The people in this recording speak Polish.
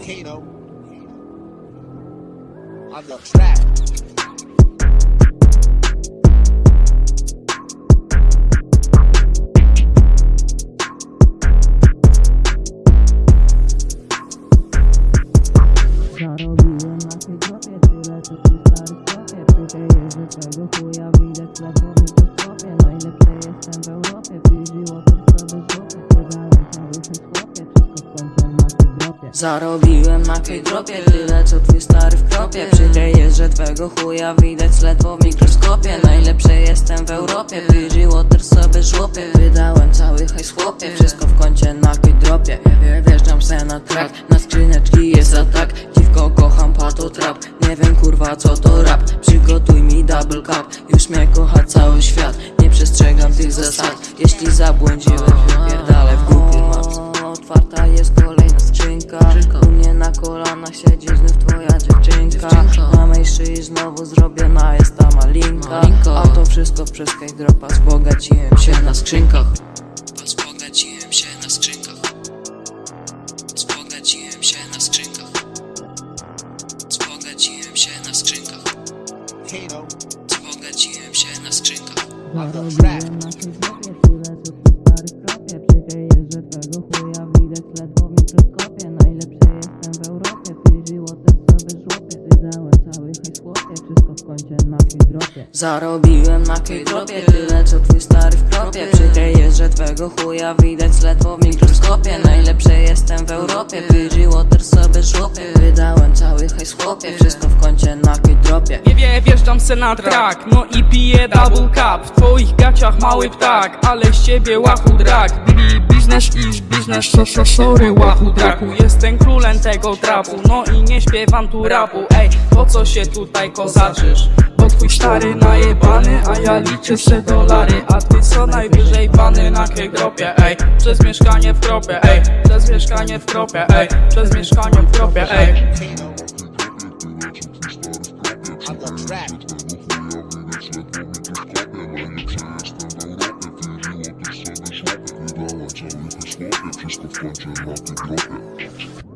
Kano on the track. Zarobiłem na tej dropie tyle co ty stary w sklepie Przytyję, że twego chuja widać ledwo Zarobiłem na tej dropie tyle co twój stary w kropie Przytyję, że twego chuja widać ledwo w mikroskopie. Najlepszy jestem w Europie, Fiji Water sobie żłopie. Wydałem cały hajs chłopie, wszystko w kącie na tej dropie. Wjeżdżam se na track, na skrzyneczki jest atak. Dziwko kocham pato trap, nie wiem kurwa co to rap. Przygotuj mi double cup, już mnie kocha cały świat. Nie przestrzegam tych zasad, jeśli zabłądziłem wypierdalę na kolanach siedzi znów twoja dziewczynka. Na mej szyi znowu zrobiona jest ta malinka. A to wszystko przez dropa Wzbogaciłem się na skrzynkach. Wzbogaciłem się na skrzynkach. Wzbogaciłem się na skrzynkach. Wzbogaciłem się na skrzynkach. Kano Wzbogaciłem się na skrzynkach. Zarobiłem na dropie tyle co w kropie Przytyję, że twego chuja Zarobiłem na tej dropie tyle co twój stary w kropie Przytyję, że twego chuja widać ledwo w mikroskopie. Najlepszy jestem w Europie, Fiji Water sobie żłopie. Wydałem cały hajs chłopie, wszystko w kącie na tej dropie. Nie wie, wjeżdżam se na track, no i piję double cup. W twoich gaciach mały ptak, ale z ciebie łachu drak. Bili biznes is biznes, so, so, sorry łachu draku. Jestem królem tego trapu, no i nie śpiewam tu rapu. Ej, po co się tutaj kozaczysz? Twój stary najebany, a ja liczę se dolary. A ty co najwyżej bany na kegropie, ej. Przez mieszkanie w kropie, ej. Przez mieszkanie w kropie, ej. Przez mieszkanie w kropie, ej. Wszystko w końcu na tej dropie